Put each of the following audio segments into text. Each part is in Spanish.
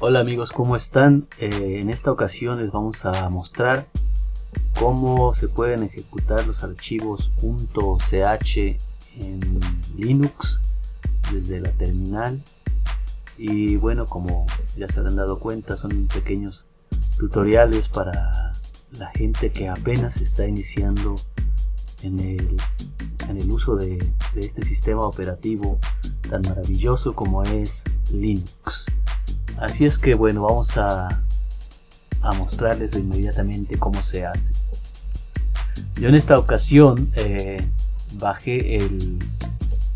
Hola amigos, ¿cómo están? Eh, en esta ocasión les vamos a mostrar cómo se pueden ejecutar los archivos .ch en Linux desde la terminal y bueno, como ya se habrán dado cuenta, son pequeños tutoriales para la gente que apenas está iniciando en el, en el uso de, de este sistema operativo tan maravilloso como es Linux. Así es que bueno, vamos a, a mostrarles inmediatamente cómo se hace. Yo en esta ocasión eh, bajé el,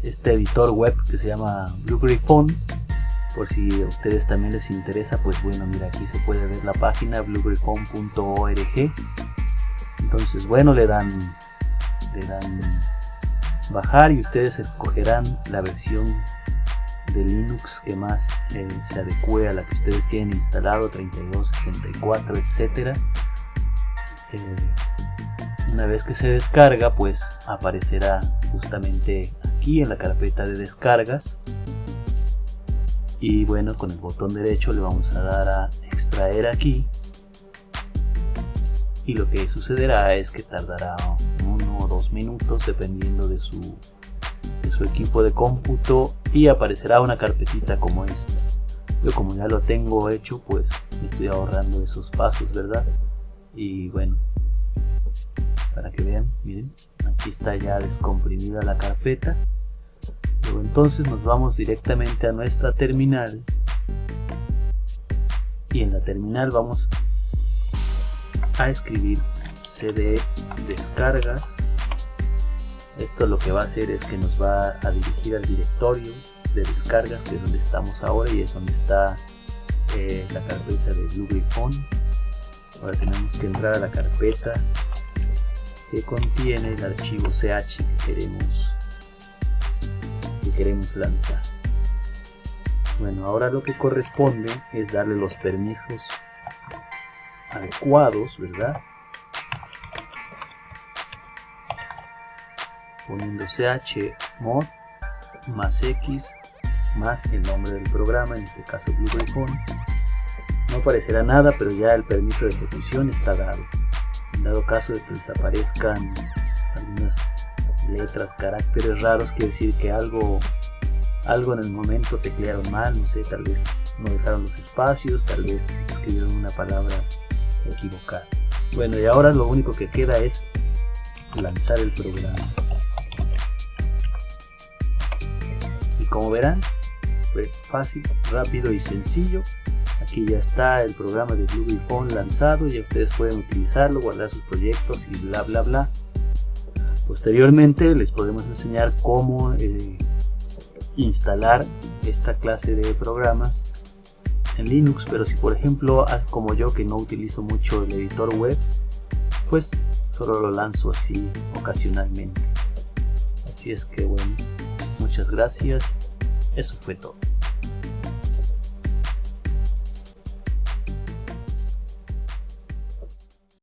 este editor web que se llama Blue Gryphon. Por si a ustedes también les interesa, pues bueno, mira aquí se puede ver la página bluegriphon.org. Entonces bueno, le dan, le dan bajar y ustedes escogerán la versión de Linux que más eh, se adecue a la que ustedes tienen instalado 32, 64, etcétera. Eh, una vez que se descarga pues aparecerá justamente aquí en la carpeta de descargas y bueno con el botón derecho le vamos a dar a extraer aquí y lo que sucederá es que tardará uno o dos minutos dependiendo de su su equipo de cómputo y aparecerá una carpetita como esta. Yo como ya lo tengo hecho, pues me estoy ahorrando esos pasos, ¿verdad? Y bueno, para que vean, miren, aquí está ya descomprimida la carpeta. Luego entonces nos vamos directamente a nuestra terminal y en la terminal vamos a escribir cd descargas esto lo que va a hacer es que nos va a dirigir al directorio de descargas que es donde estamos ahora y es donde está eh, la carpeta de Blue ahora tenemos que entrar a la carpeta que contiene el archivo ch que queremos que queremos lanzar. Bueno ahora lo que corresponde es darle los permisos adecuados verdad poniendo chmod más x más el nombre del programa, en este caso Blue No aparecerá nada, pero ya el permiso de ejecución está dado. En dado caso de que desaparezcan algunas letras, caracteres raros, quiere decir que algo, algo en el momento teclearon mal, no sé, tal vez no dejaron los espacios, tal vez escribieron una palabra equivocada. Bueno, y ahora lo único que queda es lanzar el programa. Como verán fue fácil, rápido y sencillo. Aquí ya está el programa de Google Phone lanzado ya ustedes pueden utilizarlo, guardar sus proyectos y bla bla bla. Posteriormente les podemos enseñar cómo eh, instalar esta clase de programas en Linux pero si por ejemplo como yo que no utilizo mucho el editor web pues solo lo lanzo así ocasionalmente. Así es que bueno muchas gracias eso fue todo.